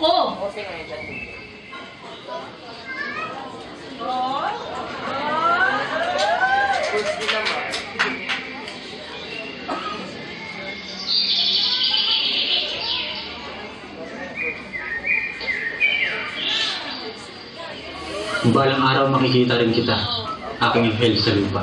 ko. Kung balang araw makikita rin kita, aking anghel sa lupa.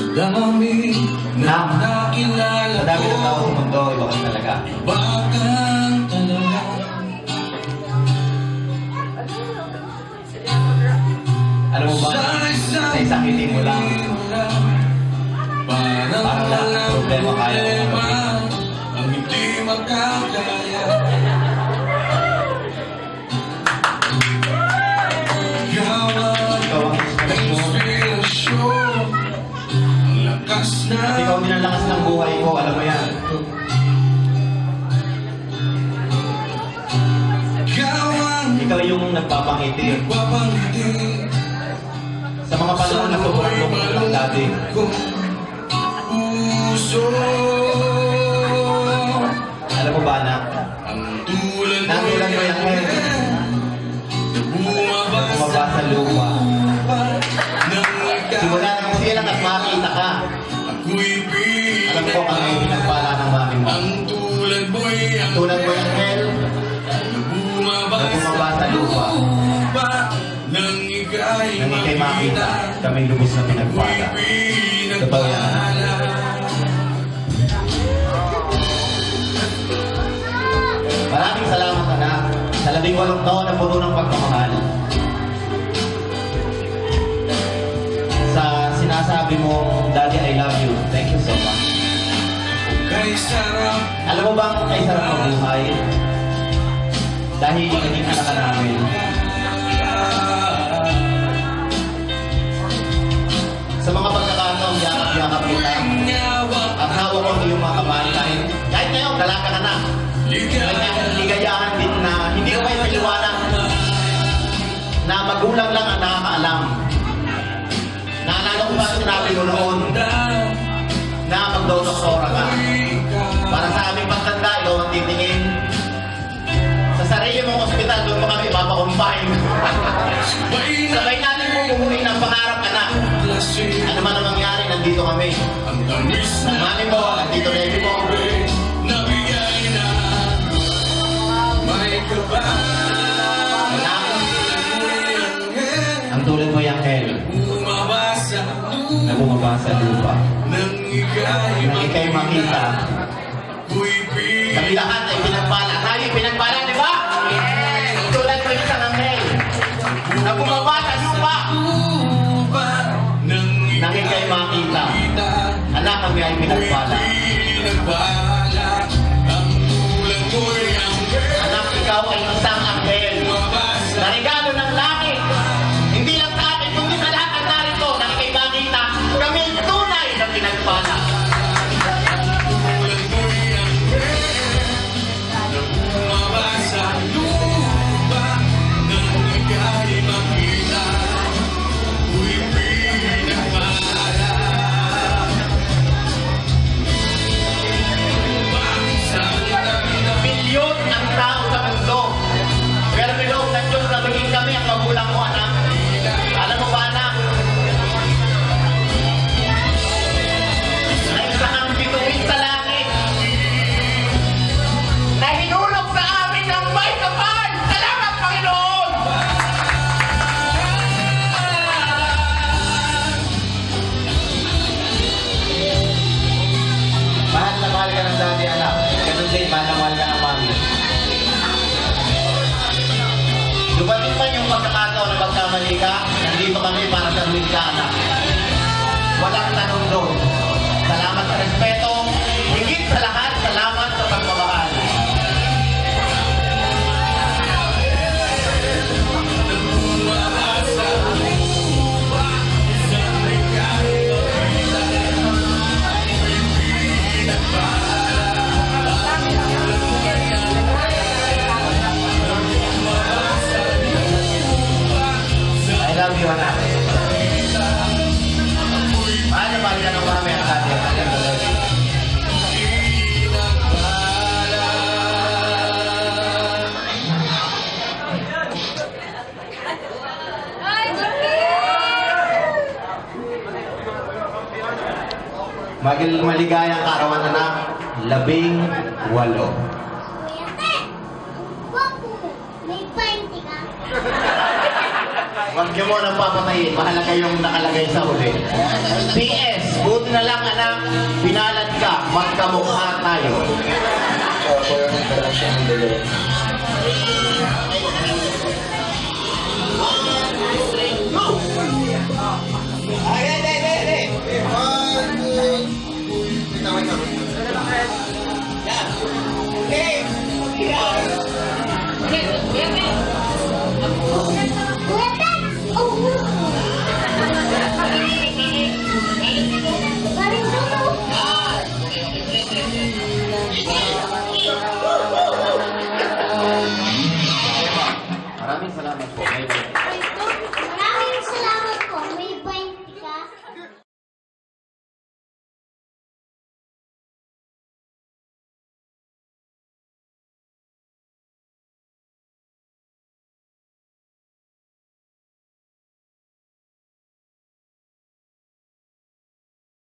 Sa dami na nakilala Sa dami ng tao ko, sa mundo, iba ka talaga. bakang talaga. Alam mo ba, sa isang ngiti mo lang, Parang lahat ng problema kaya mo. Ang hindi makakaya At ikaw din ang lakas ng buhay ko, alam mo yan. Ikaw yung nagpapangiti. Sa mga panahon na sobrang lungkot lang dati, alam mo ba na, Ang tulad Natulad mo yung hair. Bumaba sa. Makita, kami lubos na pinagpala. Totoo yan. Maraming salamat anak sa labing walong taon na puno ng pagmamahal. Sa sinasabi mo, Daddy, I love you. Thank you so much. Alam mo bang kay sarap ang buhay? Dahil naging anak ka namin. Kanya ligayahan din na hindi ko kayo paliwanag na magulang lang ang nakakaalam. Naalala ko ba ang sinabi mo noon na magdodoktora ka. Para sa aming pagtanda, ikaw ang titingin. Sa sarili mong ospital, doon pa kami papakumpine. Sabay natin bumuhay ng pangarap anak. Ano man ang mangyari, nandito kami. Ang tamis Ang na sa lupa. Nang ika'y makita, kami lahat ay pinagpala. Tayo ay pinagpala, di ba? Ang tulad mo isang anghel na bumaba sa lupa. Nang ikay makita, anak kami ay pinagpala. Anak, ikaw ay isang nagkamali ka, nandito kami para sa ka, anak. Walang tanong doon. Salamat sa respeto. Higit sa lahat, salamat sa pagmamahal. Magil maligayang kaarawan anak, labing walo. Kuya Te, gwapo mo. May 20 ka. Huwag niyo mo nang papatayin, mahalaga yung nakalagay sa huli. PS, buti na lang anak, pinalad ka, magkamukha tayo. Ako yung interaction ng dalawa.